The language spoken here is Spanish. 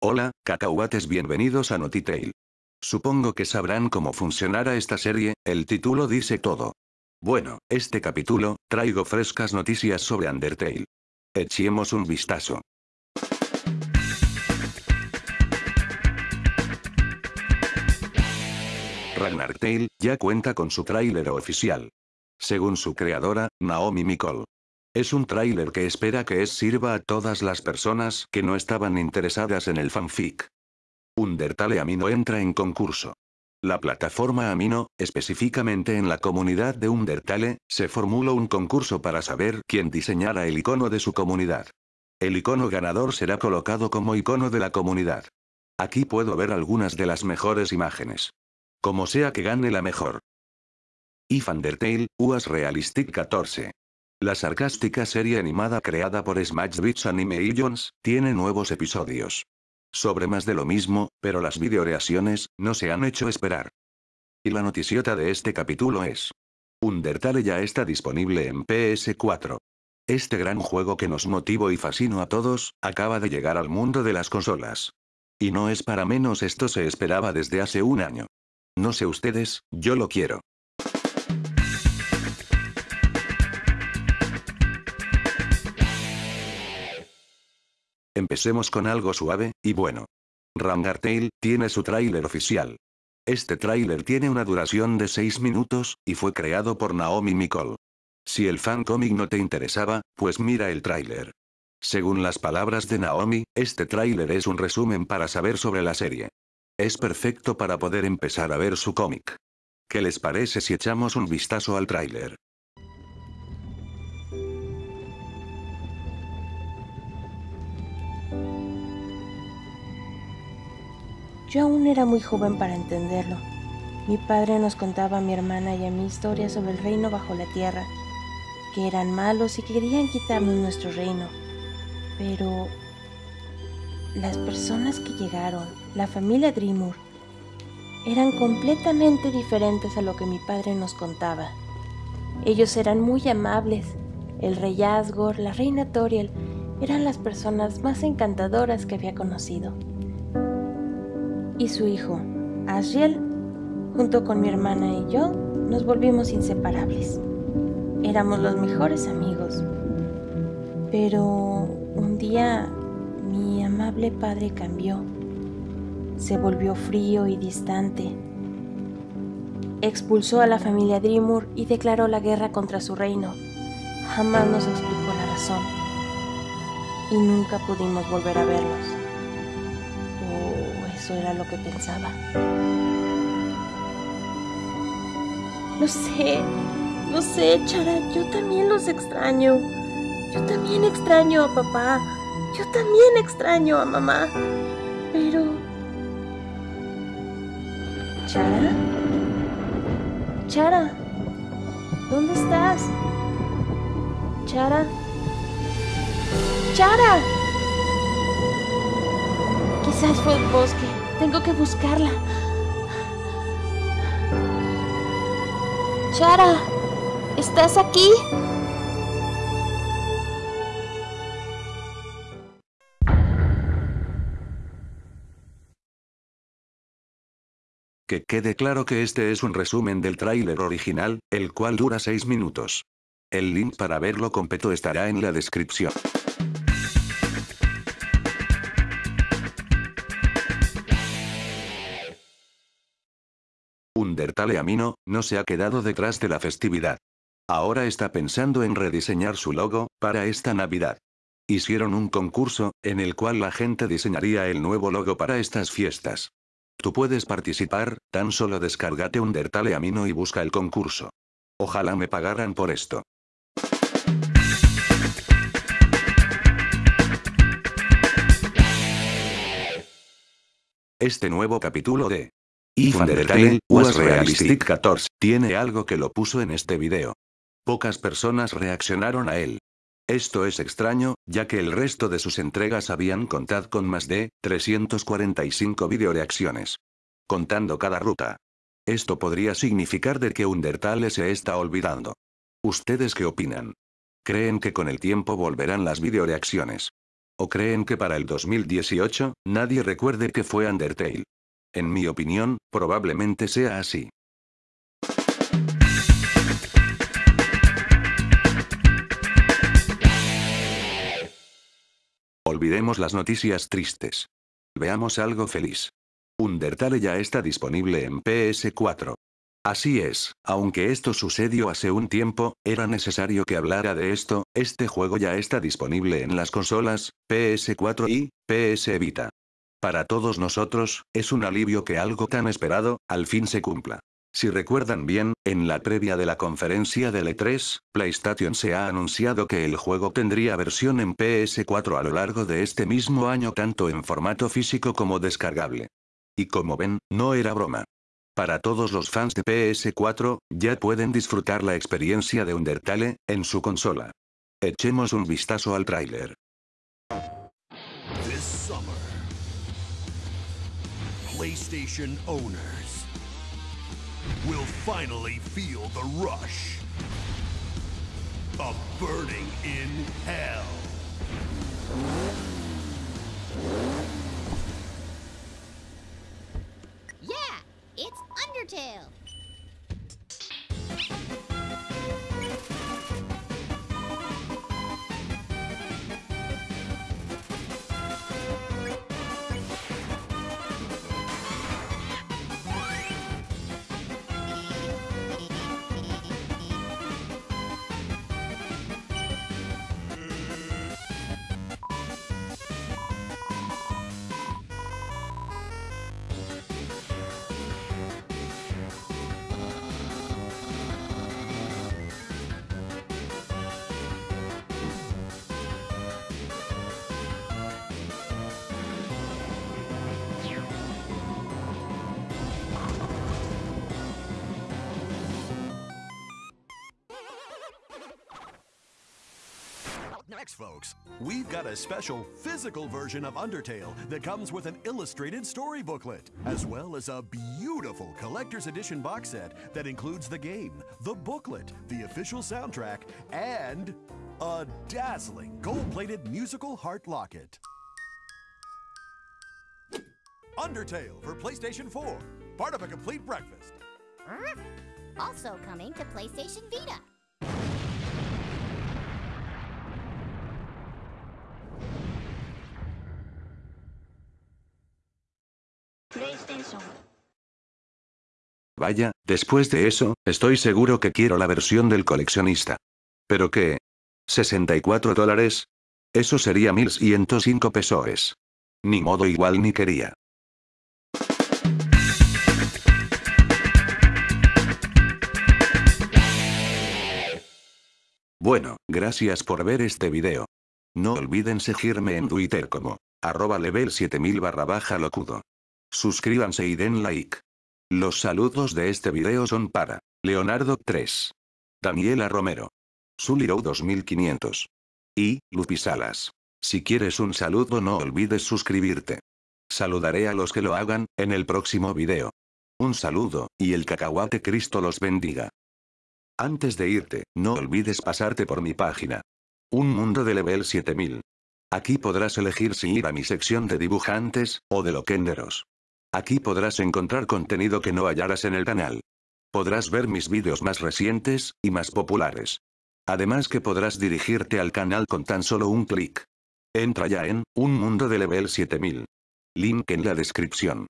Hola, cacahuates bienvenidos a Notitail. Supongo que sabrán cómo funcionará esta serie, el título dice todo. Bueno, este capítulo, traigo frescas noticias sobre Undertale. Echemos un vistazo. Ragnar Tale, ya cuenta con su tráiler oficial. Según su creadora, Naomi Mikol. Es un tráiler que espera que es sirva a todas las personas que no estaban interesadas en el fanfic. Undertale Amino entra en concurso. La plataforma Amino, específicamente en la comunidad de Undertale, se formuló un concurso para saber quién diseñara el icono de su comunidad. El icono ganador será colocado como icono de la comunidad. Aquí puedo ver algunas de las mejores imágenes. Como sea que gane la mejor. If Undertale, UAS Realistic 14. La sarcástica serie animada creada por Smash Beats Animations, tiene nuevos episodios. Sobre más de lo mismo, pero las videoreacciones, no se han hecho esperar. Y la noticiota de este capítulo es. Undertale ya está disponible en PS4. Este gran juego que nos motivó y fascinó a todos, acaba de llegar al mundo de las consolas. Y no es para menos esto se esperaba desde hace un año. No sé ustedes, yo lo quiero. Empecemos con algo suave, y bueno. Tale, tiene su tráiler oficial. Este tráiler tiene una duración de 6 minutos, y fue creado por Naomi Mikol. Si el fan cómic no te interesaba, pues mira el tráiler. Según las palabras de Naomi, este tráiler es un resumen para saber sobre la serie. Es perfecto para poder empezar a ver su cómic. ¿Qué les parece si echamos un vistazo al tráiler? Yo aún era muy joven para entenderlo. Mi padre nos contaba a mi hermana y a mí historias sobre el reino bajo la tierra, que eran malos y querían quitarnos nuestro reino. Pero las personas que llegaron, la familia Dreamur, eran completamente diferentes a lo que mi padre nos contaba. Ellos eran muy amables. El rey Asgore, la reina Toriel, eran las personas más encantadoras que había conocido y su hijo, Asriel, junto con mi hermana y yo, nos volvimos inseparables. Éramos los mejores amigos. Pero un día amable padre cambió. Se volvió frío y distante. Expulsó a la familia Dreamur y declaró la guerra contra su reino. Jamás nos explicó la razón. Y nunca pudimos volver a verlos. Eso era lo que pensaba. Lo sé, lo sé, Chara, yo también los extraño. Yo también extraño a papá. Yo también extraño a mamá. Pero... Chara? Chara, ¿dónde estás? Chara? Chara. Quizás fue el bosque. Tengo que buscarla. Chara, ¿estás aquí? Que quede claro que este es un resumen del tráiler original, el cual dura 6 minutos. El link para verlo completo estará en la descripción. Undertale Amino, no se ha quedado detrás de la festividad. Ahora está pensando en rediseñar su logo, para esta Navidad. Hicieron un concurso, en el cual la gente diseñaría el nuevo logo para estas fiestas. Tú puedes participar, tan solo descárgate Undertale Amino y busca el concurso. Ojalá me pagaran por esto. Este nuevo capítulo de y Undertale, Was Realistic 14, tiene algo que lo puso en este video. Pocas personas reaccionaron a él. Esto es extraño, ya que el resto de sus entregas habían contado con más de 345 videoreacciones. Contando cada ruta. Esto podría significar de que Undertale se está olvidando. ¿Ustedes qué opinan? ¿Creen que con el tiempo volverán las videoreacciones? ¿O creen que para el 2018, nadie recuerde que fue Undertale? En mi opinión, probablemente sea así. Olvidemos las noticias tristes. Veamos algo feliz. Undertale ya está disponible en PS4. Así es, aunque esto sucedió hace un tiempo, era necesario que hablara de esto, este juego ya está disponible en las consolas, PS4 y PS Vita. Para todos nosotros, es un alivio que algo tan esperado, al fin se cumpla. Si recuerdan bien, en la previa de la conferencia del E3, PlayStation se ha anunciado que el juego tendría versión en PS4 a lo largo de este mismo año tanto en formato físico como descargable. Y como ven, no era broma. Para todos los fans de PS4, ya pueden disfrutar la experiencia de Undertale, en su consola. Echemos un vistazo al tráiler. PlayStation owners will finally feel the rush of burning in hell. Next, folks, we've got a special physical version of Undertale that comes with an illustrated story booklet, as well as a beautiful collector's edition box set that includes the game, the booklet, the official soundtrack, and a dazzling gold plated musical heart locket. Undertale for PlayStation 4, part of a complete breakfast. Also coming to PlayStation Vita. Vaya, después de eso, estoy seguro que quiero la versión del coleccionista. ¿Pero qué? ¿64 dólares? Eso sería 1105 pesos. Ni modo igual ni quería. Bueno, gracias por ver este video. No olviden seguirme en Twitter como arroba level 7000 barra baja locudo. Suscríbanse y den like. Los saludos de este video son para Leonardo 3, Daniela Romero, Suliro 2500 y Lupi Salas. Si quieres un saludo no olvides suscribirte. Saludaré a los que lo hagan, en el próximo video. Un saludo, y el cacahuate Cristo los bendiga. Antes de irte, no olvides pasarte por mi página. Un mundo de level 7000. Aquí podrás elegir si ir a mi sección de dibujantes, o de loquenderos. Aquí podrás encontrar contenido que no hallaras en el canal. Podrás ver mis vídeos más recientes, y más populares. Además que podrás dirigirte al canal con tan solo un clic. Entra ya en, Un Mundo de Level 7000. Link en la descripción.